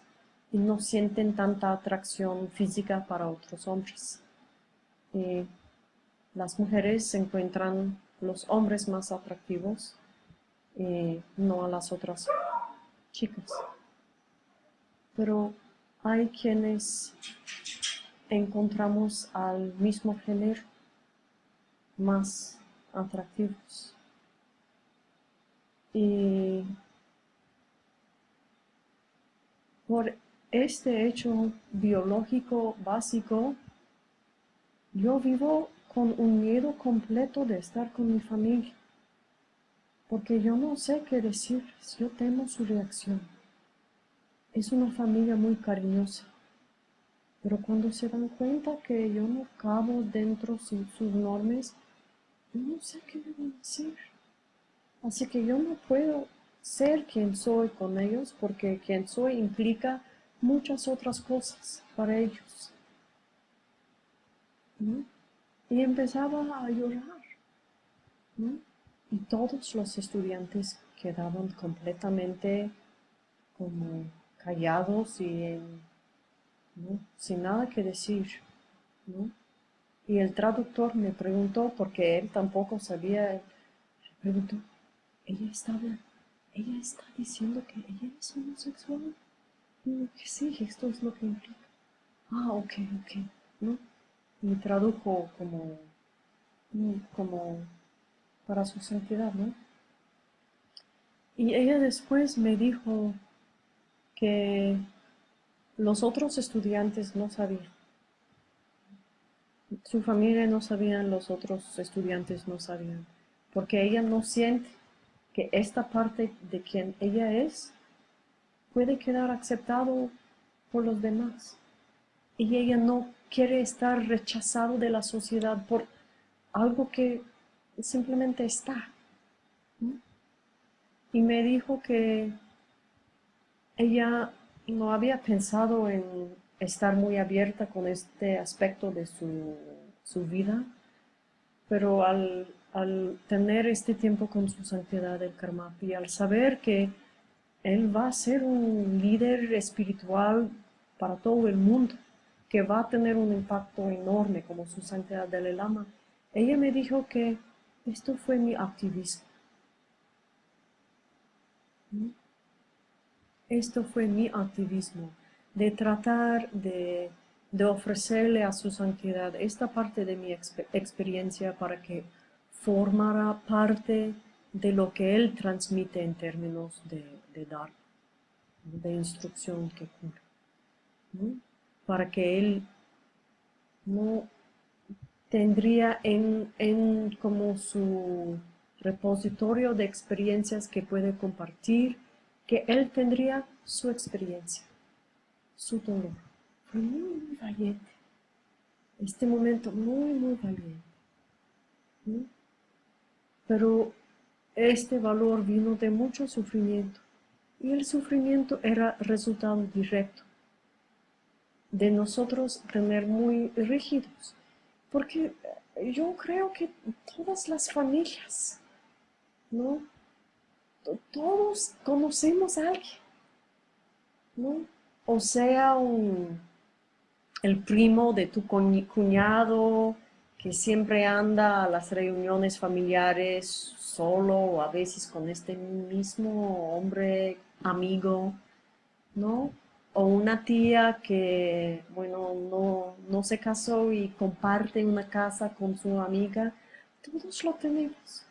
A: y no sienten tanta atracción física para otros hombres. Las mujeres encuentran los hombres más atractivos y no a las otras chicas. Pero hay quienes encontramos al mismo género más atractivos. Y por este hecho biológico básico, yo vivo con un miedo completo de estar con mi familia, porque yo no sé qué decir, yo temo su reacción. Es una familia muy cariñosa pero cuando se dan cuenta que yo no cabo dentro de sus normas, no sé qué debo decir. Así que yo no puedo ser quien soy con ellos porque quien soy implica muchas otras cosas para ellos. Y empezaba a llorar. Y todos los estudiantes quedaban completamente como callados y en sin nada que decir. Y el traductor me preguntó, porque él tampoco sabía, ¿ella está, ella está diciendo que ella es homosexual? Y que sí, esto es lo que implica. Ah, ok, ok. ¿no? Y tradujo como, como para su santidad, ¿no? Y ella después me dijo que los otros estudiantes no sabían. Su familia no sabía, los otros estudiantes no sabían. Porque ella no siente que esta parte de quien ella es puede quedar aceptado por los demás. Y ella no quiere estar rechazado de la sociedad por algo que simplemente está. Y me dijo que ella no había pensado en estar muy abierta con este aspecto de su, vida, pero al, tener este tiempo con su santidad del karma y al saber que él va a ser un líder espiritual para todo el mundo, que va a tener un impacto enorme como su santidad del Lama, ella me dijo que esto fue mi activismo. ¿Mm? Esto fue mi activismo, de tratar de, ofrecerle a su santidad esta parte de mi experiencia para que formara parte de lo que él transmite en términos de, dar, de instrucción que cura. Para que él no tendría en, en como su repositorio de experiencias que puede compartir que él tendría su experiencia, su dolor. Fue muy, valiente. Este momento muy, muy valiente. Pero este valor vino de mucho sufrimiento. Y el sufrimiento era resultado directo de nosotros tener muy rígidos. Porque yo creo que todas las familias, ¿no? Todos conocemos a alguien, ¿no? O sea, el primo de tu cuñado que siempre anda a las reuniones familiares solo o a veces con este mismo hombre amigo, ¿no? o una tía que, bueno, no, no se casó y comparte una casa con su amiga, todos lo tenemos,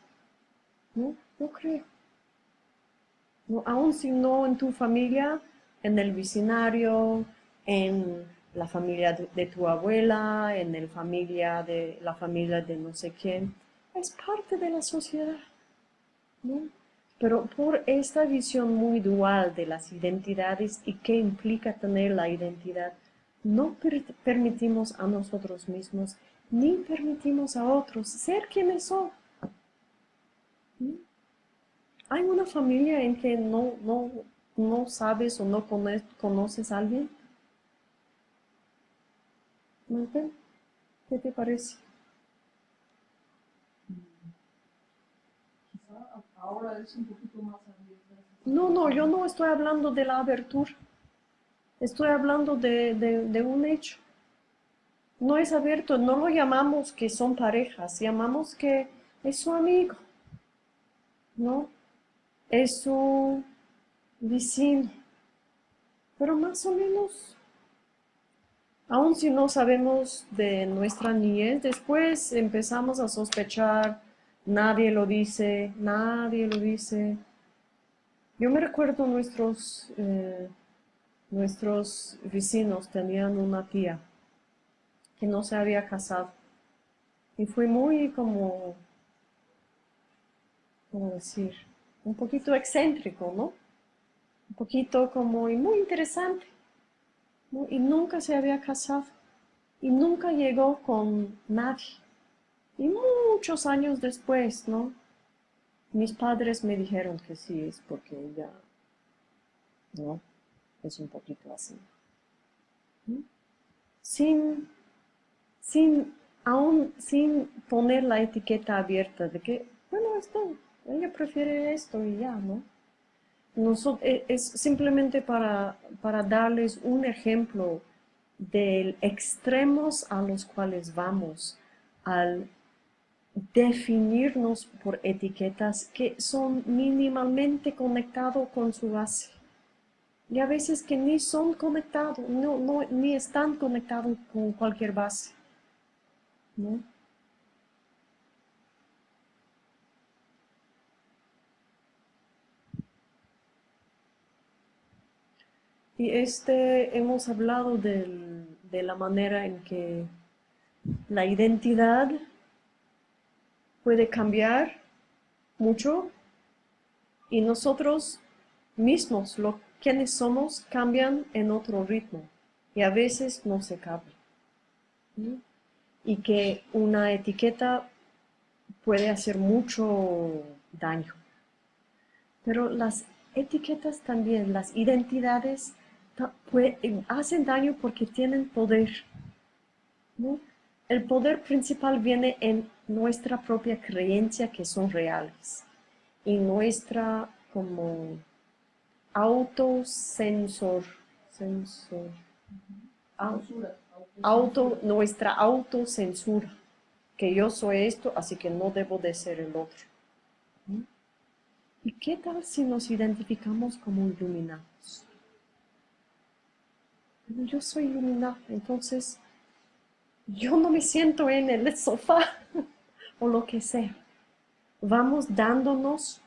A: ¿no? Yo creo. ¿No? Aún si no en tu familia, en el vecindario, en la familia de, tu abuela, en el familia de la familia de no sé quién, es parte de la sociedad, ¿no? Pero por esta visión muy dual de las identidades y qué implica tener la identidad, no permitimos a nosotros mismos ni permitimos a otros ser quienes son. ¿Hay una familia en que no, no, no sabes o no conoces a alguien? ¿Qué te parece?
B: ahora es un poquito más abierta.
A: No, no, yo no estoy hablando de la abertura. Estoy hablando de, de, un hecho. No es abierto, no lo llamamos que son parejas, llamamos que es su amigo, ¿no? Es su vecino. Pero más o menos, aun si no sabemos de nuestra niñez, después empezamos a sospechar Nadie lo dice, nadie lo dice. Yo me recuerdo nuestros, eh, nuestros vecinos tenían una tía que no se había casado. Y fue muy como, ¿cómo decir? Un poquito excéntrico, ¿no? Un poquito como, y muy interesante. Y nunca se había casado. Y nunca llegó con nadie. Y muchos años después, ¿no? Mis padres me dijeron que sí, es porque ella, ¿no? Es un poquito así. Sin, sin, aún sin poner la etiqueta abierta de que, bueno, esto, ella prefiere esto y ya, ¿no? E, es simplemente para, para darles un ejemplo de extremos a los cuales vamos al definirnos por etiquetas que son mínimamente conectados con su base. Y a veces que ni son conectados, no, no, ni están conectados con cualquier base. Y este, hemos hablado de la manera en que la identidad puede cambiar mucho y nosotros mismos, lo quienes somos, cambian en otro ritmo y a veces no se cabe. Y que una etiqueta puede hacer mucho daño. Pero las etiquetas también, las identidades, hacen daño porque tienen poder. El poder principal viene en nuestra propia creencia que son reales y nuestra como autosensor, sensor, auto, nuestra autocensura, que yo soy esto, así que no debo de ser el otro. ¿Y qué tal si nos identificamos como iluminados? Yo soy iluminado, entonces yo no me siento en el sofá [LAUGHS] o lo que sea. Vamos dándonos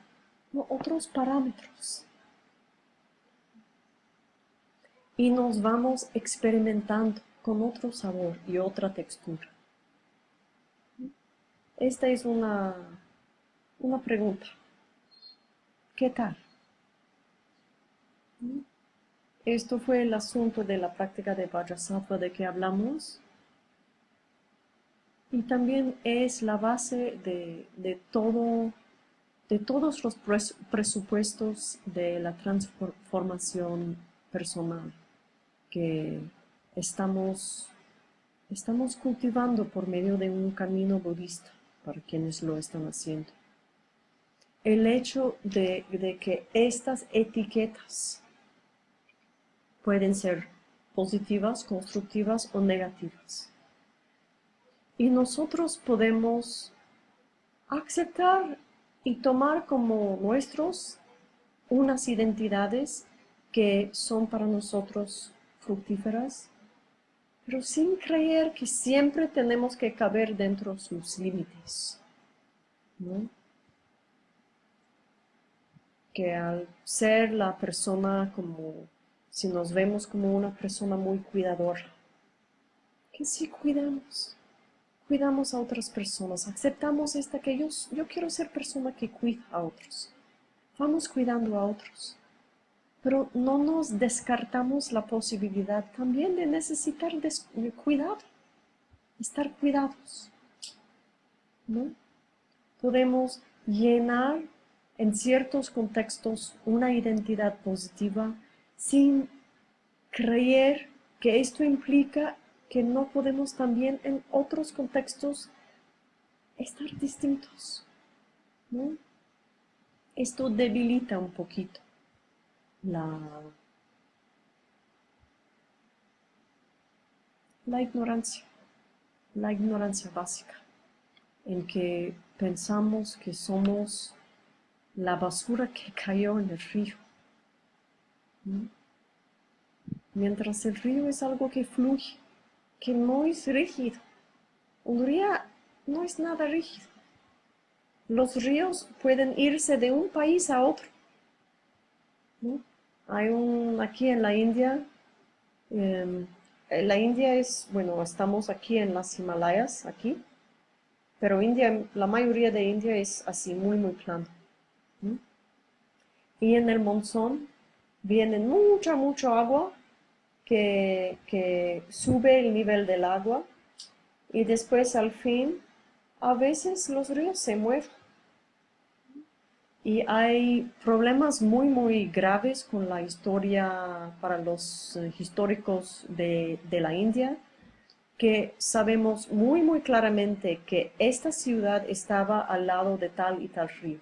A: otros parámetros. Y nos vamos experimentando con otro sabor y otra textura. Esta es una, una pregunta. ¿Qué tal? Esto fue el asunto de la práctica de Vajrasattva de que hablamos y también es la base de, todo, de todos los presupuestos de la transformación personal que estamos, estamos cultivando por medio de un camino budista para quienes lo están haciendo. El hecho de, de que estas etiquetas pueden ser positivas, constructivas o negativas y nosotros podemos aceptar y tomar como nuestros unas identidades que son para nosotros fructíferas, pero sin creer que siempre tenemos que caber dentro de sus límites. ¿no? Que al ser la persona como, si nos vemos como una persona muy cuidadora, que sí cuidamos, cuidamos a otras personas, aceptamos esta que yo, yo quiero ser persona que cuida a otros, vamos cuidando a otros pero no nos descartamos la posibilidad también de necesitar cuidado, estar cuidados. ¿no? Podemos llenar en ciertos contextos una identidad positiva sin creer que esto implica que no podemos también en otros contextos estar distintos. ¿no? Esto debilita un poquito la, la ignorancia, la ignorancia básica, en que pensamos que somos la basura que cayó en el río. Mientras el río es algo que fluye, que no es rígido. Un río no es nada rígido. Los ríos pueden irse de un país a otro. Hay un, aquí en la India, em, la India es, bueno, estamos aquí en las Himalayas, aquí, pero India, la mayoría de India es así, muy, muy plano. Y en el monzón viene mucha, mucha agua que, sube el nivel del agua y después al fin, a veces los ríos se mueven y hay problemas muy, muy graves con la historia para los eh, históricos de, de, la India, que sabemos muy, muy claramente que esta ciudad estaba al lado de tal y tal río.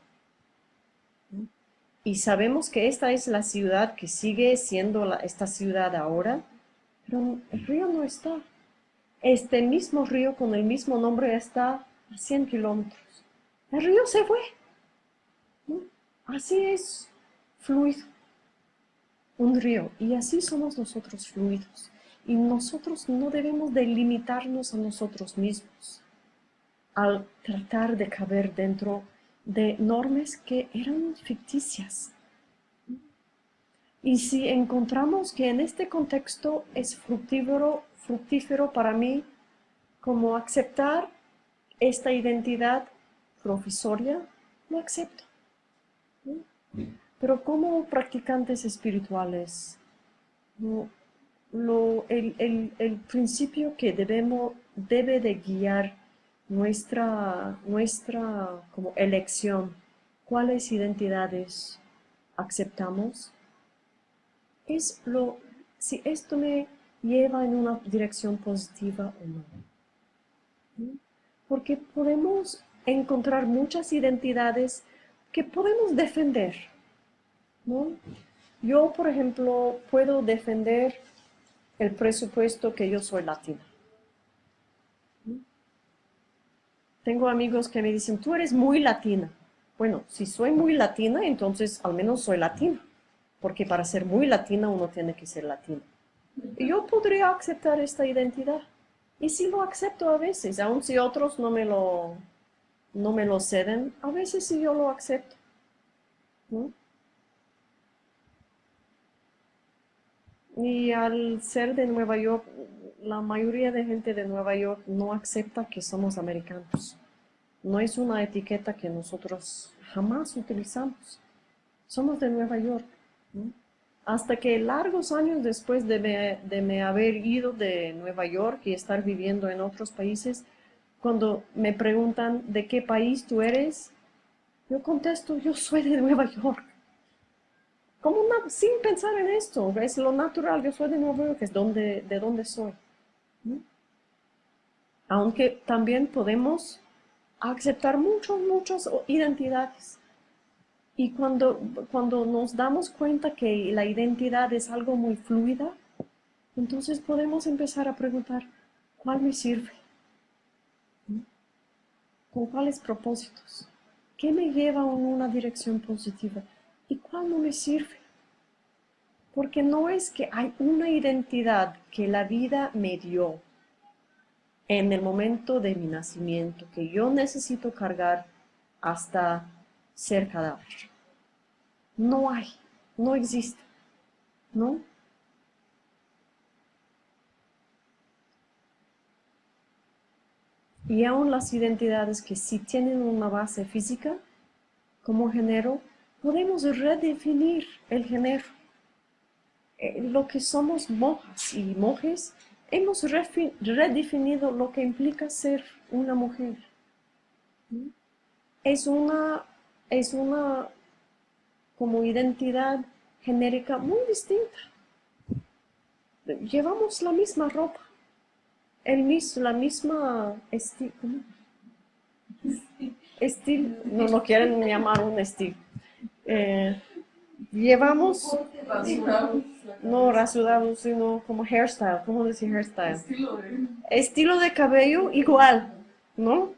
A: Y sabemos que esta es la ciudad que sigue siendo esta ciudad ahora, pero el río no está. Este mismo río con el mismo nombre está a 100 kilómetros. El río se fue. Así es fluido un río y así somos nosotros fluidos. Y nosotros no debemos delimitarnos a nosotros mismos al tratar de caber dentro de normas que eran ficticias. Y si encontramos que en este contexto es fructífero, fructífero para mí como aceptar esta identidad provisoria, lo acepto. Pero como practicantes espirituales, el, principio que debemos, debe de guiar nuestra, nuestra como elección, cuáles identidades aceptamos, es lo, si esto me lleva en una dirección positiva o no. Porque podemos encontrar muchas identidades que podemos defender. ¿no? Yo, por ejemplo, puedo defender el presupuesto que yo soy latina. Tengo amigos que me dicen, tú eres muy latina. Bueno, si soy muy latina, entonces al menos soy latina. Porque para ser muy latina uno tiene que ser latina. Yo podría aceptar esta identidad. Y si lo acepto a veces, aun si otros no me lo, no me lo ceden, a veces sí yo lo acepto. Y al ser de Nueva York, la mayoría de gente de Nueva York no acepta que somos americanos. No es una etiqueta que nosotros jamás utilizamos. Somos de Nueva York. Hasta que largos años después de me, de haber ido de Nueva York y estar viviendo en otros países, cuando me preguntan de qué país tú eres, yo contesto, yo soy de Nueva York. Como sin pensar en esto, es lo natural, yo soy de Nueva York, es donde, de donde soy. Aunque también podemos aceptar muchas, muchas identidades. Y cuando, cuando nos damos cuenta que la identidad es algo muy fluida, entonces podemos empezar a preguntar, ¿cuál me sirve? ¿Con cuáles propósitos? ¿Qué me lleva en una dirección positiva? ¿Y cuál no me sirve? Porque no es que hay una identidad que la vida me dio en el momento de mi nacimiento, que yo necesito cargar hasta ser cadáver. No hay, no existe, ¿no? Y aún las identidades que sí tienen una base física, como género, podemos redefinir el género. Eh, lo que somos monjas y monjes, hemos redefinido lo que implica ser una mujer. Es una, es una como identidad genérica muy distinta. Llevamos la misma ropa, el mismo, la misma estilo. No lo quieren llamar un estilo. Eh, llevamos, no rasurado, sino como hairstyle, ¿cómo decir hairstyle?
B: Estilo de...
A: Estilo de cabello igual, ¿no?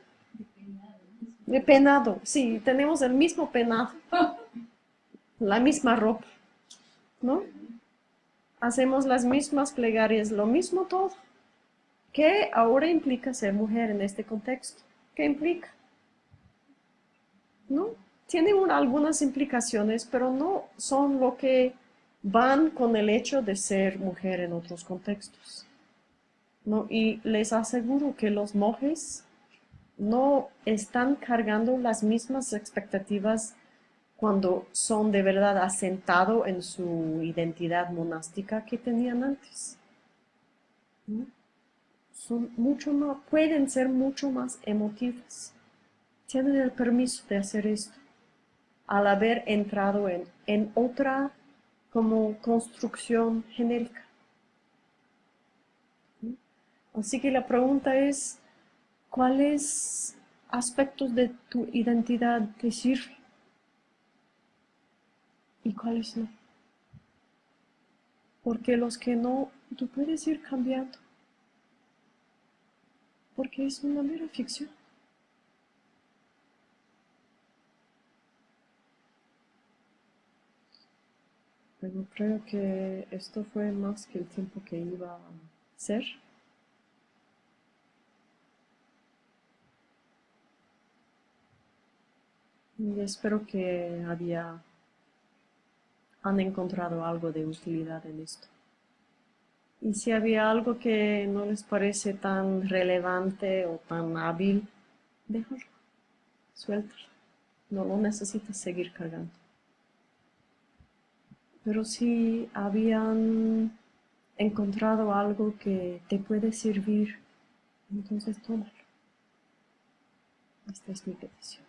A: De penado, sí, tenemos el mismo penado, la misma ropa, ¿no? Hacemos las mismas plegarias, lo mismo todo. ¿Qué ahora implica ser mujer en este contexto? ¿Qué implica? ¿No? Tienen algunas implicaciones, pero no son lo que van con el hecho de ser mujer en otros contextos. ¿No? Y les aseguro que los monjes no están cargando las mismas expectativas cuando son de verdad asentados en su identidad monástica que tenían antes. Son mucho más, pueden ser mucho más emotivas. Tienen el permiso de hacer esto al haber entrado en, en otra como construcción genérica. Así que la pregunta es, ¿cuáles aspectos de tu identidad te sirven? ¿Y cuáles no? Porque los que no, tú puedes ir cambiando porque es una mera ficción. Creo que esto fue más que el tiempo que iba a ser. Y espero que había, han encontrado algo de utilidad en esto. Y si había algo que no les parece tan relevante o tan hábil, déjalo, suéltalo. No lo necesitas seguir cargando. Pero si habían encontrado algo que te puede servir, entonces tómalo. Esta es mi petición.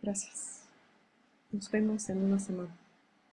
A: Gracias. Nos vemos en una semana.